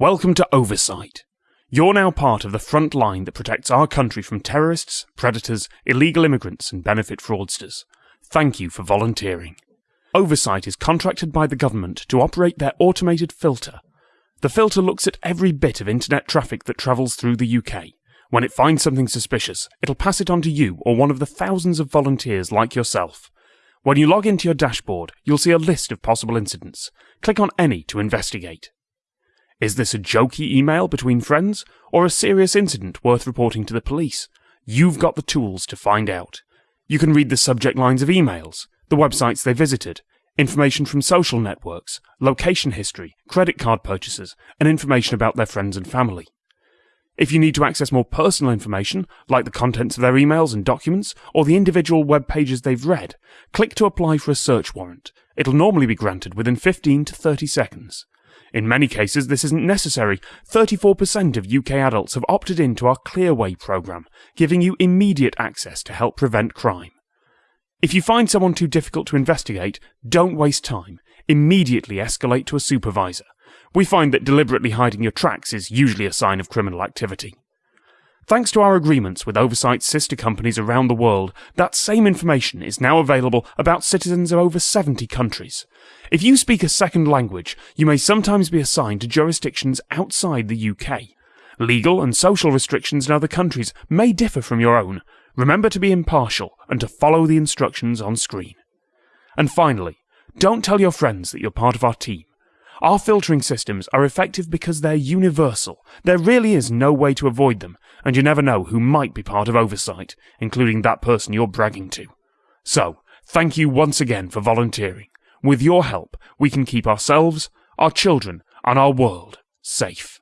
Welcome to Oversight. You're now part of the front line that protects our country from terrorists, predators, illegal immigrants, and benefit fraudsters. Thank you for volunteering. Oversight is contracted by the government to operate their automated filter. The filter looks at every bit of internet traffic that travels through the UK. When it finds something suspicious, it'll pass it on to you or one of the thousands of volunteers like yourself. When you log into your dashboard, you'll see a list of possible incidents. Click on any to investigate. Is this a jokey email between friends, or a serious incident worth reporting to the police? You've got the tools to find out. You can read the subject lines of emails, the websites they visited, information from social networks, location history, credit card purchases, and information about their friends and family. If you need to access more personal information, like the contents of their emails and documents, or the individual web pages they've read, click to apply for a search warrant. It'll normally be granted within 15 to 30 seconds. In many cases, this isn't necessary. 34% of UK adults have opted into our Clearway programme, giving you immediate access to help prevent crime. If you find someone too difficult to investigate, don't waste time. Immediately escalate to a supervisor. We find that deliberately hiding your tracks is usually a sign of criminal activity. Thanks to our agreements with oversight sister companies around the world, that same information is now available about citizens of over 70 countries. If you speak a second language, you may sometimes be assigned to jurisdictions outside the UK. Legal and social restrictions in other countries may differ from your own. Remember to be impartial and to follow the instructions on screen. And finally, don't tell your friends that you're part of our team. Our filtering systems are effective because they're universal. There really is no way to avoid them, and you never know who might be part of oversight, including that person you're bragging to. So, thank you once again for volunteering. With your help, we can keep ourselves, our children, and our world safe.